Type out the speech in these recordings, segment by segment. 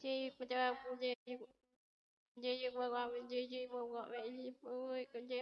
chi cha con chi chi con con chi chi con con chi chi con con mẹ chi con ơi con chi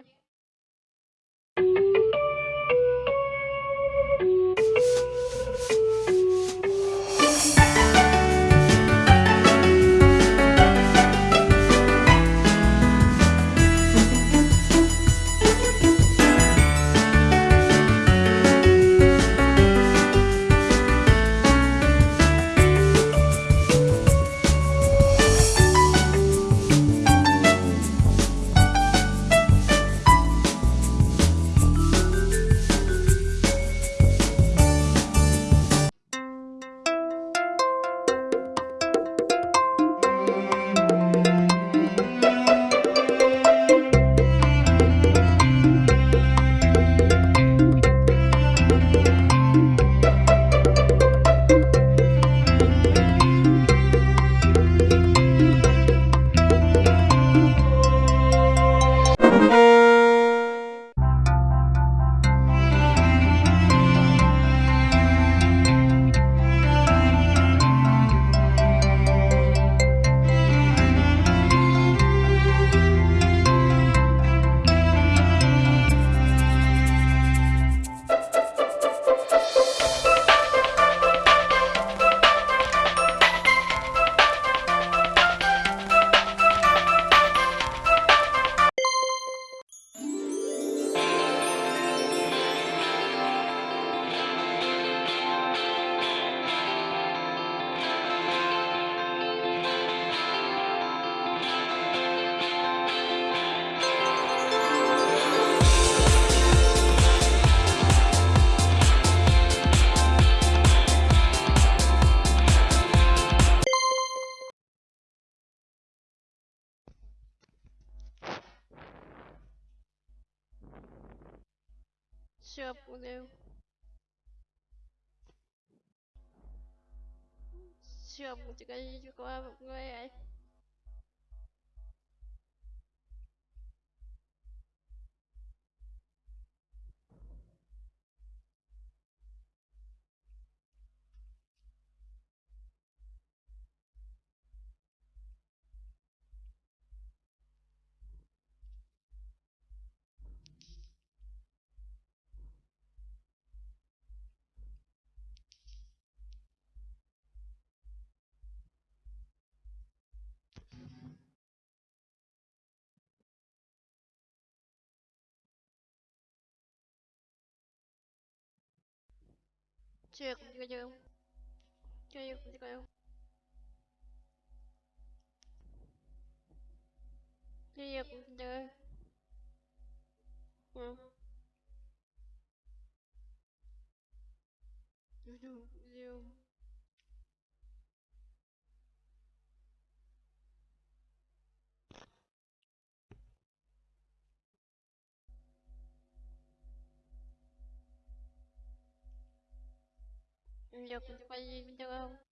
catch up with you. Siêu một cái có một người ấy. Chị Все, понял. Все, будет ходить к вам гулять. Все, я куда делал? Че я куда делал? Я куда делал? Ну. Ну, делал. Я куда делал? Thank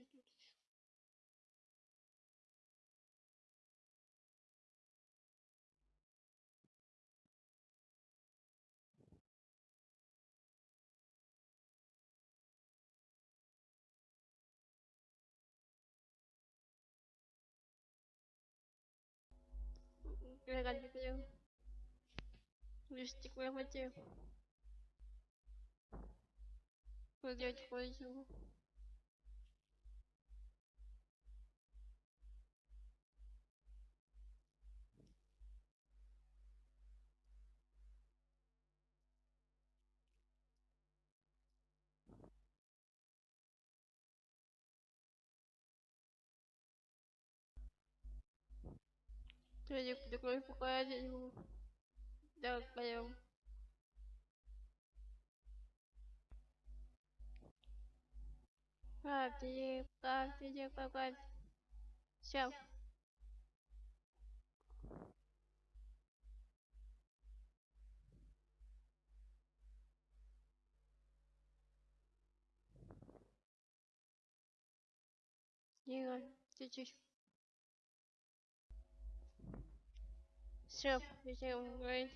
предыдущих Regalito. Листик вырвать. Поделать кое-чего. Я не, не кровь пока я не могу. Да, пойдем. Как ты, как ты, как Все. Игорь, ты чуть все, всем говорить.